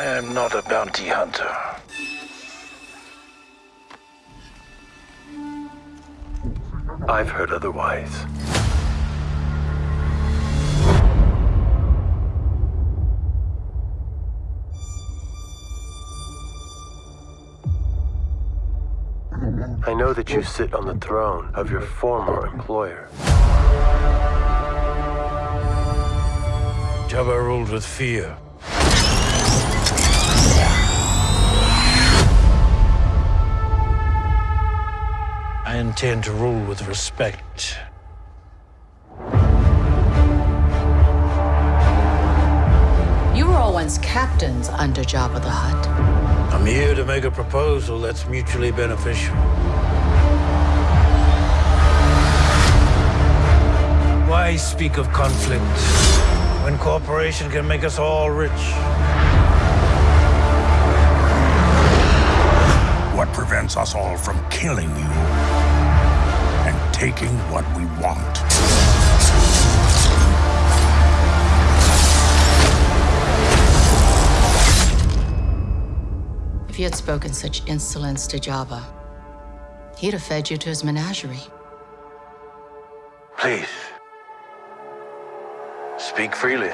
I am not a bounty hunter. I've heard otherwise. I know that you sit on the throne of your former employer. Jabba ruled with fear. Intend to rule with respect. You were all once captains under Jabba the Hutt. I'm here to make a proposal that's mutually beneficial. Why speak of conflict when cooperation can make us all rich? What prevents us all from killing you and taking what we want? If you had spoken such insolence to Jabba, he'd have fed you to his menagerie. Please. Speak freely.